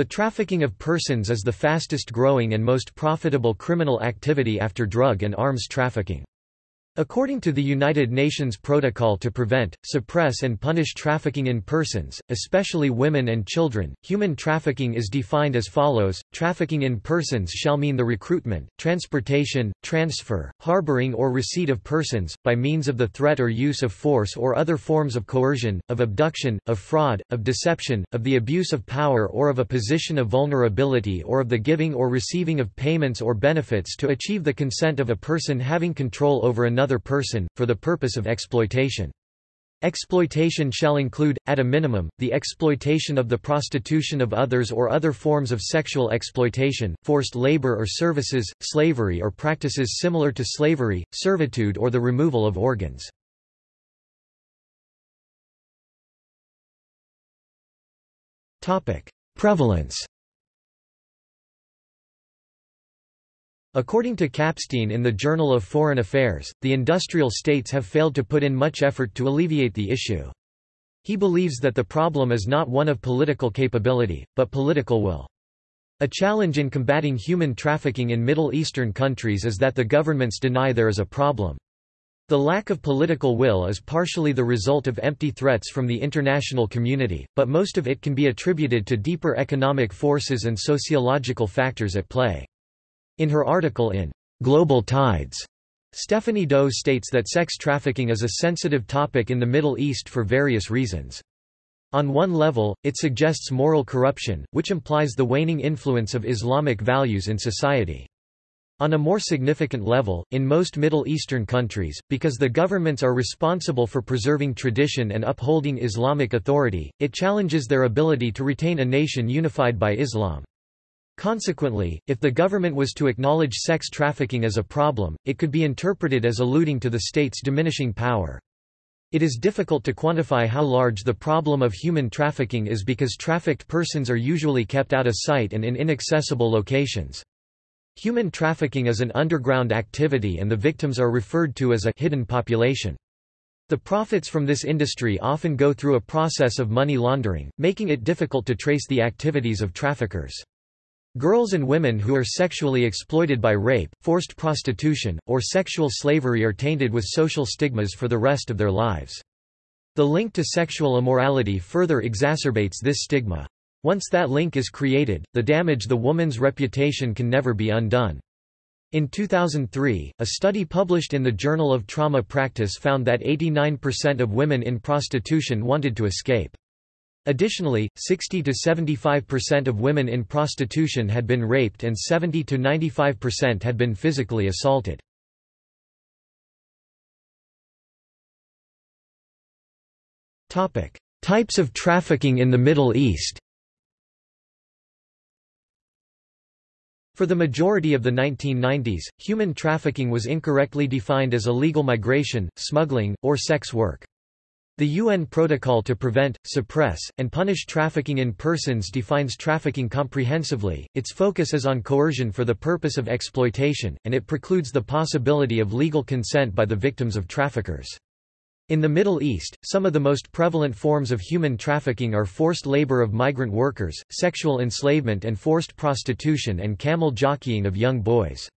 The trafficking of persons is the fastest growing and most profitable criminal activity after drug and arms trafficking. According to the United Nations Protocol to Prevent, Suppress and Punish Trafficking in Persons, especially women and children, human trafficking is defined as follows, trafficking in persons shall mean the recruitment, transportation, transfer, harboring or receipt of persons, by means of the threat or use of force or other forms of coercion, of abduction, of fraud, of deception, of the abuse of power or of a position of vulnerability or of the giving or receiving of payments or benefits to achieve the consent of a person having control over another another person, for the purpose of exploitation. Exploitation shall include, at a minimum, the exploitation of the prostitution of others or other forms of sexual exploitation, forced labor or services, slavery or practices similar to slavery, servitude or the removal of organs. Prevalence According to Kapstein in the Journal of Foreign Affairs, the industrial states have failed to put in much effort to alleviate the issue. He believes that the problem is not one of political capability, but political will. A challenge in combating human trafficking in Middle Eastern countries is that the governments deny there is a problem. The lack of political will is partially the result of empty threats from the international community, but most of it can be attributed to deeper economic forces and sociological factors at play. In her article in Global Tides, Stephanie Doe states that sex trafficking is a sensitive topic in the Middle East for various reasons. On one level, it suggests moral corruption, which implies the waning influence of Islamic values in society. On a more significant level, in most Middle Eastern countries, because the governments are responsible for preserving tradition and upholding Islamic authority, it challenges their ability to retain a nation unified by Islam. Consequently, if the government was to acknowledge sex trafficking as a problem, it could be interpreted as alluding to the state's diminishing power. It is difficult to quantify how large the problem of human trafficking is because trafficked persons are usually kept out of sight and in inaccessible locations. Human trafficking is an underground activity and the victims are referred to as a hidden population. The profits from this industry often go through a process of money laundering, making it difficult to trace the activities of traffickers. Girls and women who are sexually exploited by rape, forced prostitution, or sexual slavery are tainted with social stigmas for the rest of their lives. The link to sexual immorality further exacerbates this stigma. Once that link is created, the damage the woman's reputation can never be undone. In 2003, a study published in the Journal of Trauma Practice found that 89% of women in prostitution wanted to escape. Additionally, 60 to 75% of women in prostitution had been raped and 70 to 95% had been physically assaulted. Topic: Types of trafficking in the Middle East For the majority of the 1990s, human trafficking was incorrectly defined as illegal migration, smuggling, or sex work. The UN Protocol to Prevent, Suppress, and Punish Trafficking in Persons defines trafficking comprehensively, its focus is on coercion for the purpose of exploitation, and it precludes the possibility of legal consent by the victims of traffickers. In the Middle East, some of the most prevalent forms of human trafficking are forced labor of migrant workers, sexual enslavement and forced prostitution and camel jockeying of young boys.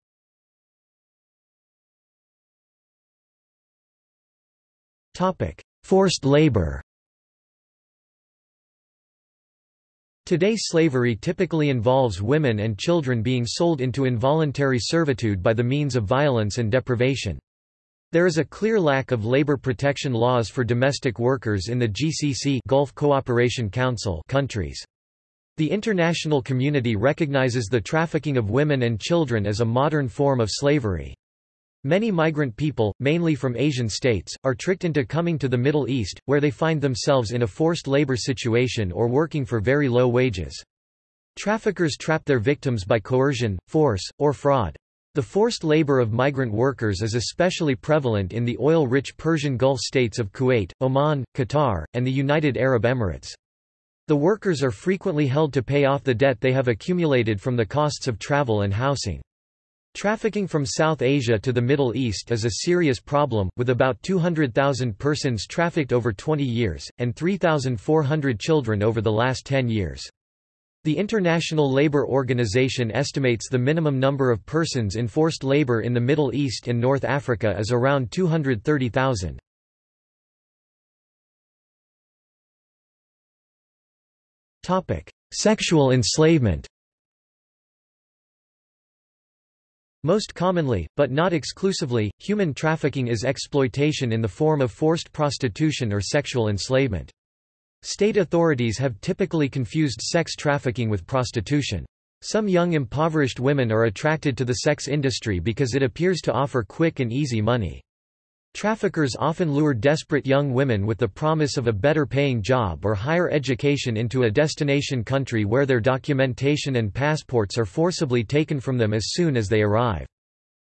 Topic: Forced labor Today slavery typically involves women and children being sold into involuntary servitude by the means of violence and deprivation. There is a clear lack of labor protection laws for domestic workers in the GCC Gulf Cooperation Council countries. The international community recognizes the trafficking of women and children as a modern form of slavery. Many migrant people, mainly from Asian states, are tricked into coming to the Middle East, where they find themselves in a forced labor situation or working for very low wages. Traffickers trap their victims by coercion, force, or fraud. The forced labor of migrant workers is especially prevalent in the oil-rich Persian Gulf states of Kuwait, Oman, Qatar, and the United Arab Emirates. The workers are frequently held to pay off the debt they have accumulated from the costs of travel and housing. Trafficking from South Asia to the Middle East is a serious problem, with about 200,000 persons trafficked over 20 years, and 3,400 children over the last 10 years. The International Labour Organization estimates the minimum number of persons in forced labour in the Middle East and North Africa is around 230,000. Sexual enslavement Most commonly, but not exclusively, human trafficking is exploitation in the form of forced prostitution or sexual enslavement. State authorities have typically confused sex trafficking with prostitution. Some young impoverished women are attracted to the sex industry because it appears to offer quick and easy money. Traffickers often lure desperate young women with the promise of a better paying job or higher education into a destination country where their documentation and passports are forcibly taken from them as soon as they arrive.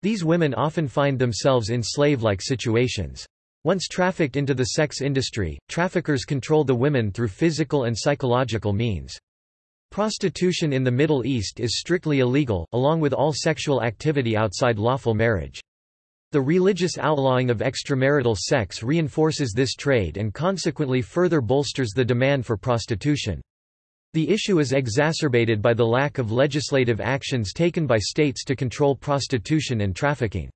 These women often find themselves in slave-like situations. Once trafficked into the sex industry, traffickers control the women through physical and psychological means. Prostitution in the Middle East is strictly illegal, along with all sexual activity outside lawful marriage. The religious outlawing of extramarital sex reinforces this trade and consequently further bolsters the demand for prostitution. The issue is exacerbated by the lack of legislative actions taken by states to control prostitution and trafficking.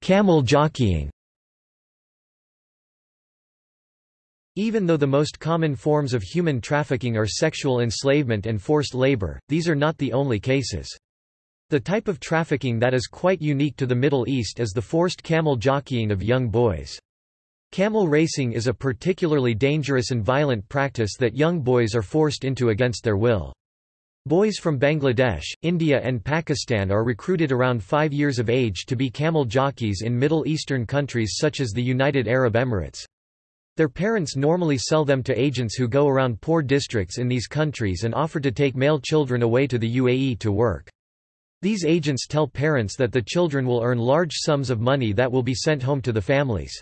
Camel jockeying Even though the most common forms of human trafficking are sexual enslavement and forced labor, these are not the only cases. The type of trafficking that is quite unique to the Middle East is the forced camel jockeying of young boys. Camel racing is a particularly dangerous and violent practice that young boys are forced into against their will. Boys from Bangladesh, India and Pakistan are recruited around five years of age to be camel jockeys in Middle Eastern countries such as the United Arab Emirates. Their parents normally sell them to agents who go around poor districts in these countries and offer to take male children away to the UAE to work. These agents tell parents that the children will earn large sums of money that will be sent home to the families.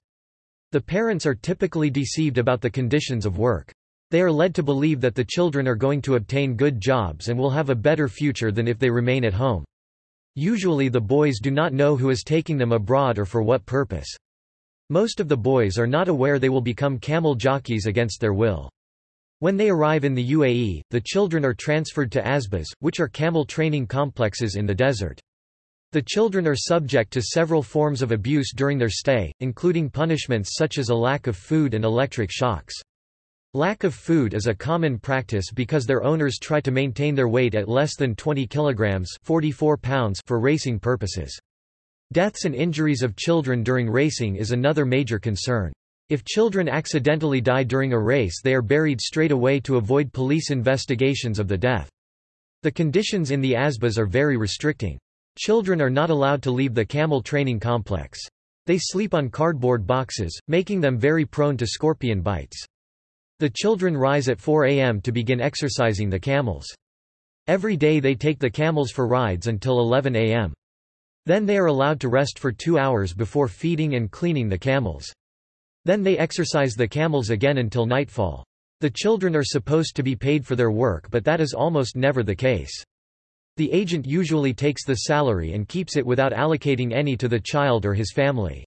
The parents are typically deceived about the conditions of work. They are led to believe that the children are going to obtain good jobs and will have a better future than if they remain at home. Usually the boys do not know who is taking them abroad or for what purpose. Most of the boys are not aware they will become camel jockeys against their will. When they arrive in the UAE, the children are transferred to asbas, which are camel training complexes in the desert. The children are subject to several forms of abuse during their stay, including punishments such as a lack of food and electric shocks. Lack of food is a common practice because their owners try to maintain their weight at less than 20 kilograms 44 pounds for racing purposes. Deaths and injuries of children during racing is another major concern. If children accidentally die during a race they are buried straight away to avoid police investigations of the death. The conditions in the ASBAs are very restricting. Children are not allowed to leave the camel training complex. They sleep on cardboard boxes, making them very prone to scorpion bites. The children rise at 4 a.m. to begin exercising the camels. Every day they take the camels for rides until 11 a.m. Then they are allowed to rest for two hours before feeding and cleaning the camels. Then they exercise the camels again until nightfall. The children are supposed to be paid for their work but that is almost never the case. The agent usually takes the salary and keeps it without allocating any to the child or his family.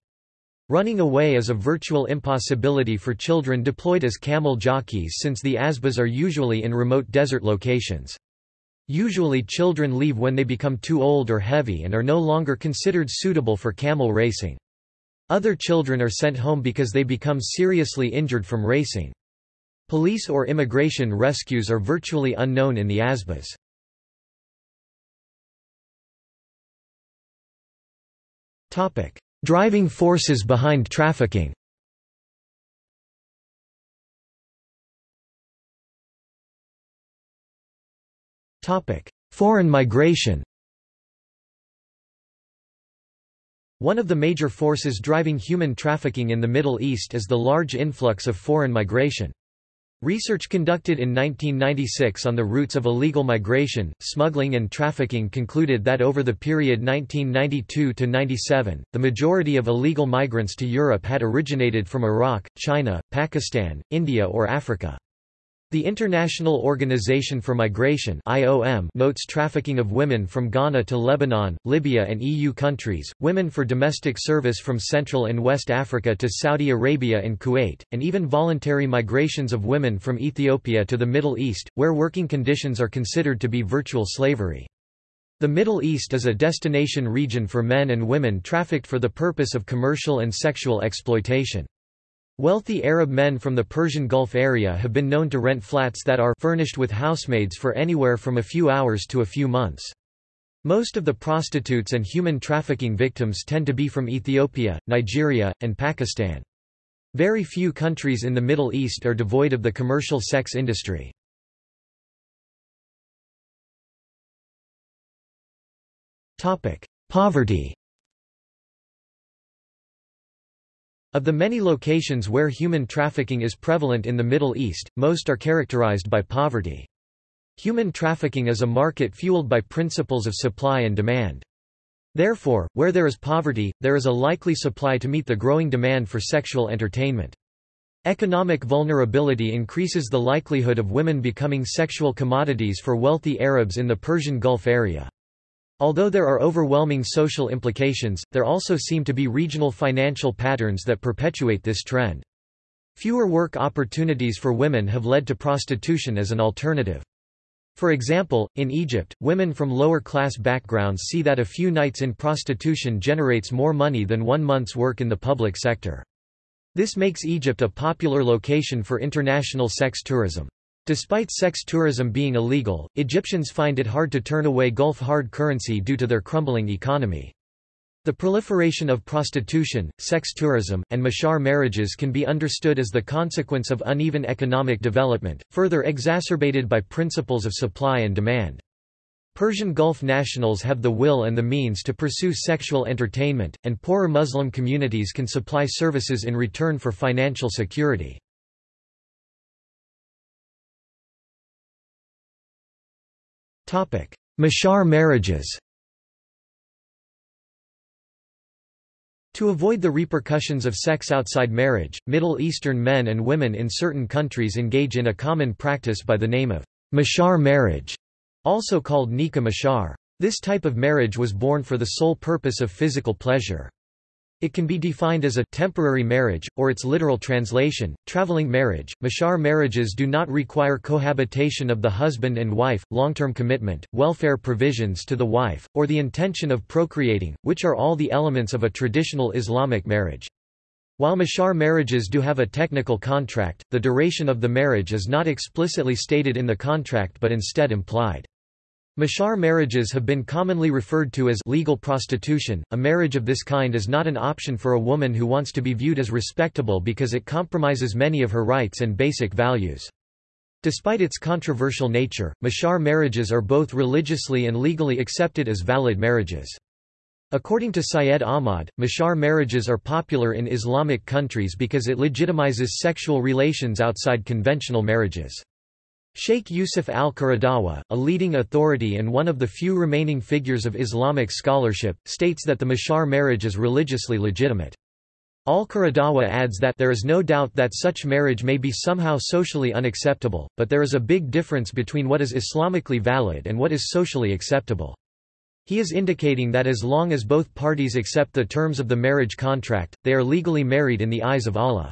Running away is a virtual impossibility for children deployed as camel jockeys since the ASBAs are usually in remote desert locations. Usually children leave when they become too old or heavy and are no longer considered suitable for camel racing. Other children are sent home because they become seriously injured from racing. Police or immigration rescues are virtually unknown in the ASBAs. Topic: Driving forces behind trafficking Foreign migration One of the major forces driving human trafficking in the Middle East is the large influx of foreign migration. Research conducted in 1996 on the routes of illegal migration, smuggling and trafficking concluded that over the period 1992–97, the majority of illegal migrants to Europe had originated from Iraq, China, Pakistan, India or Africa. The International Organization for Migration (IOM) notes trafficking of women from Ghana to Lebanon, Libya and EU countries, women for domestic service from Central and West Africa to Saudi Arabia and Kuwait, and even voluntary migrations of women from Ethiopia to the Middle East, where working conditions are considered to be virtual slavery. The Middle East is a destination region for men and women trafficked for the purpose of commercial and sexual exploitation. Wealthy Arab men from the Persian Gulf area have been known to rent flats that are furnished with housemaids for anywhere from a few hours to a few months. Most of the prostitutes and human trafficking victims tend to be from Ethiopia, Nigeria, and Pakistan. Very few countries in the Middle East are devoid of the commercial sex industry. Poverty Of the many locations where human trafficking is prevalent in the Middle East, most are characterized by poverty. Human trafficking is a market fueled by principles of supply and demand. Therefore, where there is poverty, there is a likely supply to meet the growing demand for sexual entertainment. Economic vulnerability increases the likelihood of women becoming sexual commodities for wealthy Arabs in the Persian Gulf area. Although there are overwhelming social implications, there also seem to be regional financial patterns that perpetuate this trend. Fewer work opportunities for women have led to prostitution as an alternative. For example, in Egypt, women from lower-class backgrounds see that a few nights in prostitution generates more money than one month's work in the public sector. This makes Egypt a popular location for international sex tourism. Despite sex tourism being illegal, Egyptians find it hard to turn away Gulf hard currency due to their crumbling economy. The proliferation of prostitution, sex tourism, and misyar marriages can be understood as the consequence of uneven economic development, further exacerbated by principles of supply and demand. Persian Gulf nationals have the will and the means to pursue sexual entertainment, and poorer Muslim communities can supply services in return for financial security. Misyar marriages To avoid the repercussions of sex outside marriage, Middle Eastern men and women in certain countries engage in a common practice by the name of misyar marriage, also called nikah misyar. This type of marriage was born for the sole purpose of physical pleasure. It can be defined as a temporary marriage, or its literal translation, traveling marriage. Misyar marriages do not require cohabitation of the husband and wife, long-term commitment, welfare provisions to the wife, or the intention of procreating, which are all the elements of a traditional Islamic marriage. While misyar marriages do have a technical contract, the duration of the marriage is not explicitly stated in the contract but instead implied. Misyar marriages have been commonly referred to as legal prostitution. A marriage of this kind is not an option for a woman who wants to be viewed as respectable because it compromises many of her rights and basic values. Despite its controversial nature, misyar marriages are both religiously and legally accepted as valid marriages. According to Syed Ahmad, misyar marriages are popular in Islamic countries because it legitimizes sexual relations outside conventional marriages. Sheikh Yusuf al-Qaradawi, a leading authority and one of the few remaining figures of Islamic scholarship, states that the misyar marriage is religiously legitimate. Al-Qaradawi adds that there is no doubt that such marriage may be somehow socially unacceptable, but there is a big difference between what is Islamically valid and what is socially acceptable. He is indicating that as long as both parties accept the terms of the marriage contract, they are legally married in the eyes of Allah.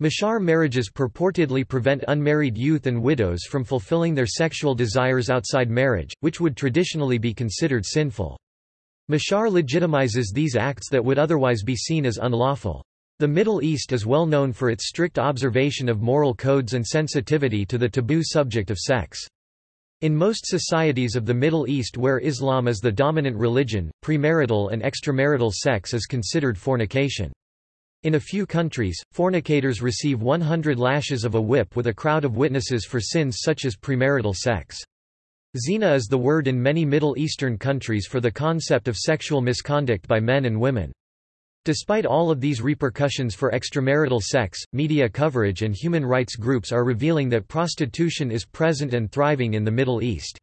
Misyar marriages purportedly prevent unmarried youth and widows from fulfilling their sexual desires outside marriage, which would traditionally be considered sinful. Misyar legitimizes these acts that would otherwise be seen as unlawful. The Middle East is well known for its strict observation of moral codes and sensitivity to the taboo subject of sex. In most societies of the Middle East where Islam is the dominant religion, premarital and extramarital sex is considered fornication. In a few countries, fornicators receive 100 lashes of a whip with a crowd of witnesses for sins such as premarital sex. Zina is the word in many Middle Eastern countries for the concept of sexual misconduct by men and women. Despite all of these repercussions for extramarital sex, media coverage and human rights groups are revealing that prostitution is present and thriving in the Middle East.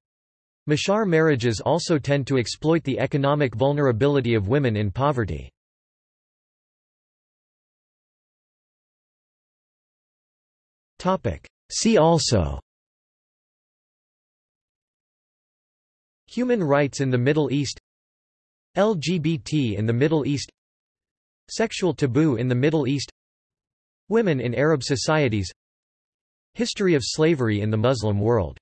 Misyar marriages also tend to exploit the economic vulnerability of women in poverty. See also. Human rights in the Middle East. LGBT in the Middle East. Sexual taboo in the Middle East. Women in Arab societies. History of slavery in the Muslim world